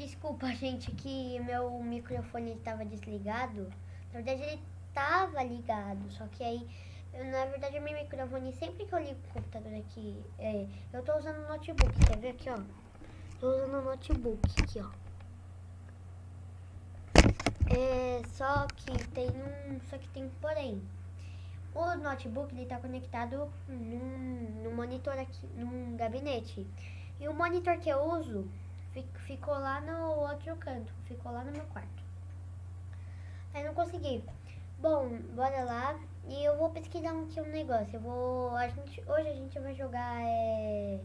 Desculpa, gente, que meu microfone estava desligado. Na verdade, ele estava ligado, só que aí, eu, na verdade, meu microfone, sempre que eu ligo o computador aqui, é, eu tô usando notebook, quer ver aqui, ó? Tô usando notebook aqui, ó. É, só que tem um, só que tem um porém. O notebook, ele tá conectado num, num monitor aqui, num gabinete. E o monitor que eu uso ficou lá no outro canto, ficou lá no meu quarto. Aí não consegui. Bom, bora lá. E eu vou pesquisar aqui um negócio. Eu vou. A gente, hoje a gente vai jogar. É...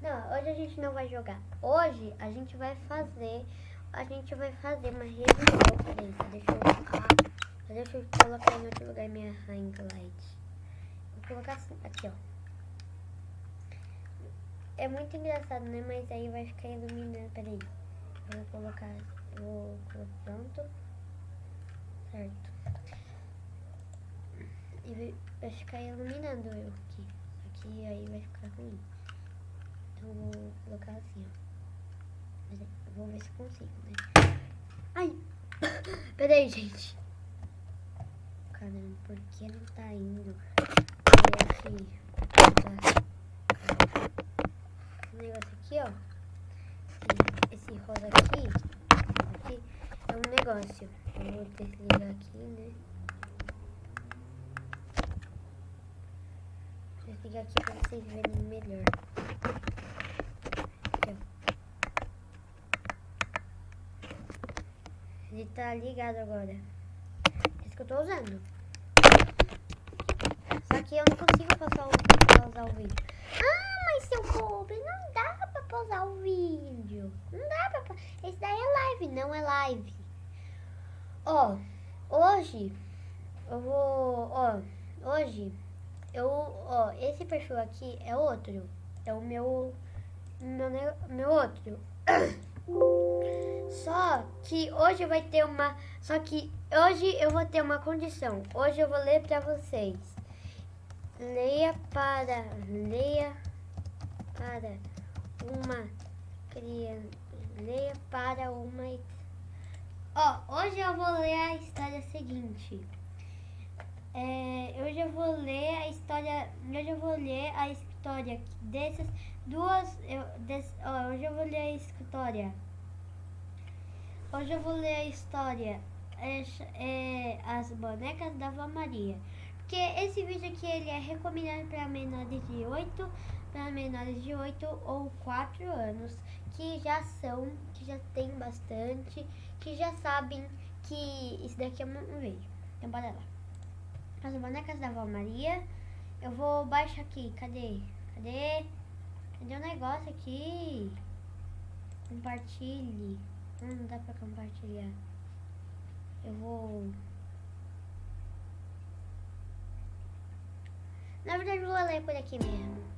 Não, hoje a gente não vai jogar. Hoje a gente vai fazer. A gente vai fazer uma revisão. Peraí, deixa eu. Ah, deixa eu colocar em outro lugar minha ring light. Vou colocar assim, aqui, ó. É muito engraçado, né? Mas aí vai ficar iluminando. Peraí. Eu vou colocar. Vou pronto. Certo. E vai ficar iluminando eu aqui. Aqui aí vai ficar ruim. Então vou colocar assim, ó. Peraí, vou ver se consigo, né? Ai! Peraí, gente. Caramba, por que não tá indo? Negócio aqui, ó. Esse rosa aqui, aqui é um negócio. Eu vou desligar aqui, né? Vou desligar aqui pra vocês verem melhor. Aqui. Ele tá ligado agora. Esse que eu tô usando. Só que eu não consigo passar o, o vídeo. Ah, seu pobre, não dá pra pausar o vídeo. Não dá pra... Esse daí é live, não é live. Ó, hoje eu vou... Ó, hoje eu... Ó, esse perfil aqui é outro. É o meu... Meu, meu outro. Só que hoje vai ter uma... Só que hoje eu vou ter uma condição. Hoje eu vou ler pra vocês. Leia para... Leia para uma criança. Leia para uma... Ó, hoje eu vou ler a história seguinte. É, hoje eu vou ler a história. Hoje eu vou ler a história dessas duas. Eu, ó, hoje eu vou ler a história. Hoje eu vou ler a história. É, é, as bonecas da Vó Maria. Porque esse vídeo aqui ele é recomendado para menores de 8, para menores de 8 ou 4 anos, que já são, que já tem bastante, que já sabem que isso daqui é um vídeo. Então bora lá. As bonecas da Vó Maria. Eu vou baixar aqui. Cadê? Cadê? Cadê o negócio aqui? Compartilhe. Hum, não dá pra compartilhar. Eu vou... Na verdade, eu vou ler por aqui mesmo.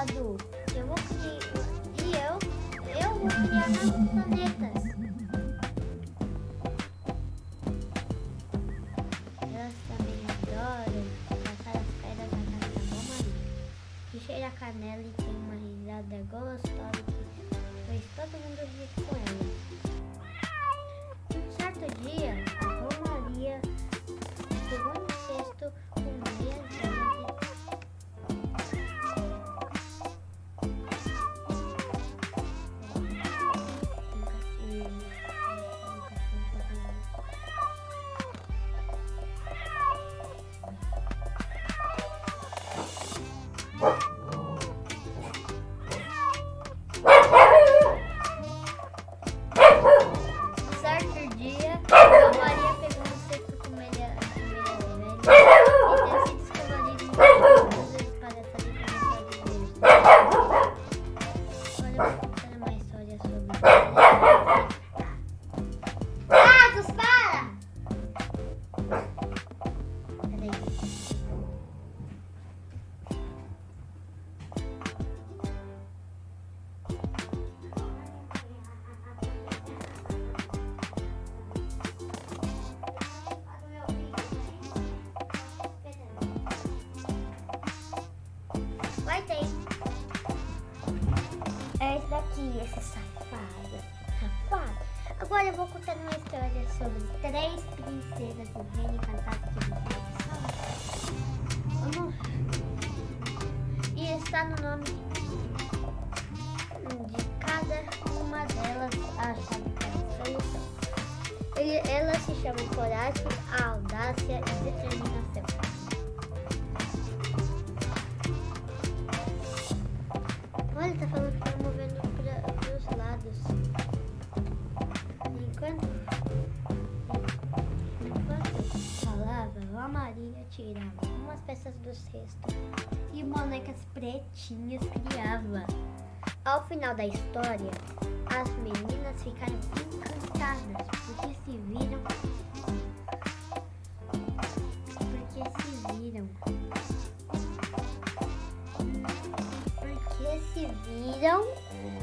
Eu vou criar. E eu, eu vou criar novos planetas. Elas também adoram passar as pedras na casa da Maria. Que cheira a canela e tem uma risada gostosa fez todo mundo rir com ela. Um certo dia, aqui. Safado. Agora eu vou contar uma história sobre três princesas do reino encantado vivem Vamos. E está no nome peças do cesto e bonecas pretinhas criava. Ao final da história, as meninas ficaram encantadas porque se viram porque se viram se viram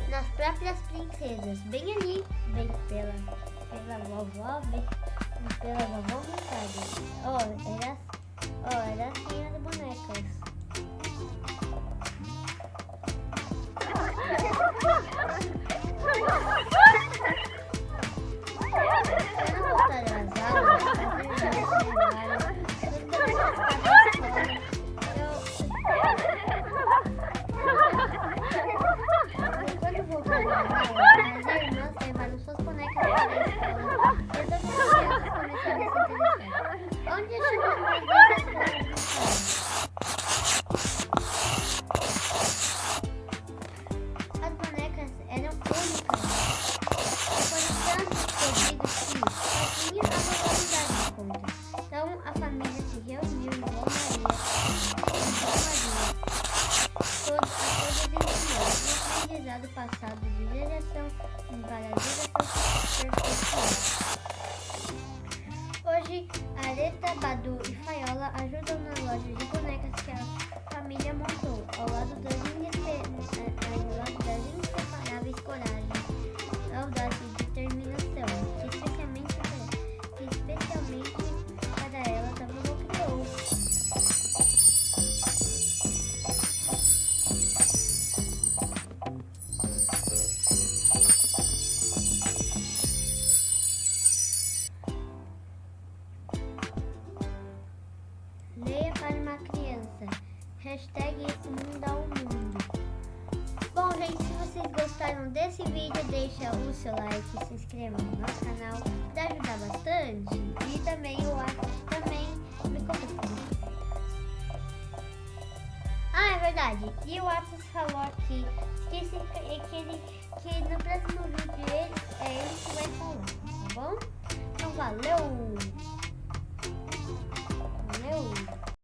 nas próprias princesas, bem ali, bem pela, pela vovó, bem pela vovó vontade. Oh, era, oh, era assim as bonecas. aprendizado Hashtag esse mundo ao mundo. Bom, gente, se vocês gostaram desse vídeo, deixa o seu like, se inscreva no nosso canal para ajudar bastante. E também o também me comenta. Ah, é verdade. E o Atos falou aqui que, esse, que, ele, que no próximo vídeo ele, é ele que vai falar, tá bom? Então valeu! Valeu!